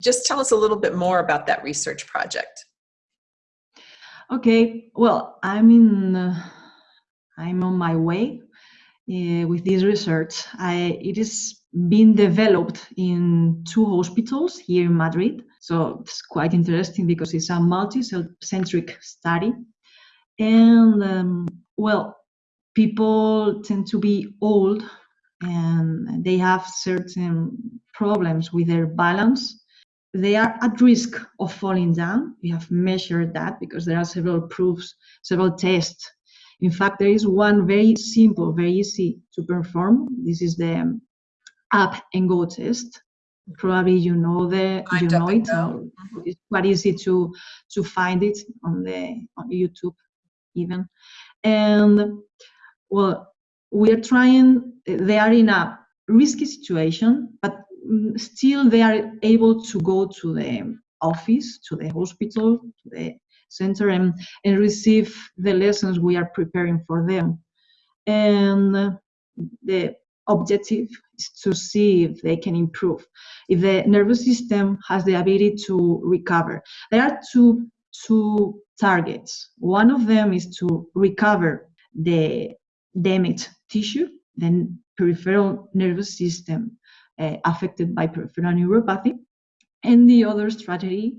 Just tell us a little bit more about that research project. Okay, well, I'm in, uh, I'm on my way uh, with this research. I, it is being developed in two hospitals here in Madrid. So it's quite interesting because it's a multi-centric study. And um, well, people tend to be old and they have certain problems with their balance they are at risk of falling down. We have measured that because there are several proofs, several tests. In fact, there is one very simple, very easy to perform. This is the up and go test. Probably you know the I you know it. It's quite easy to to find it on the on YouTube even. And well, we are trying. They are in a risky situation, but Mm, still they are able to go to the office, to the hospital, to the center and, and receive the lessons we are preparing for them. And the objective is to see if they can improve, if the nervous system has the ability to recover. There are two, two targets. One of them is to recover the damaged tissue, the peripheral nervous system uh, affected by peripheral neuropathy. And the other strategy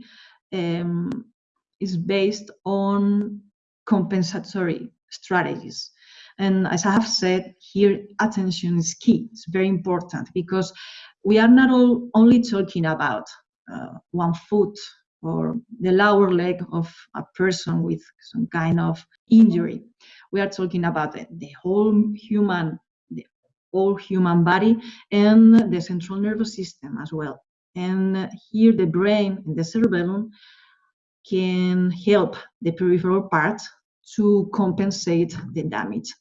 um, is based on compensatory strategies. And as I have said, here attention is key. It's very important because we are not all, only talking about uh, one foot or the lower leg of a person with some kind of injury. We are talking about the, the whole human the whole human body and the central nervous system as well. And here the brain and the cerebellum can help the peripheral part to compensate the damage.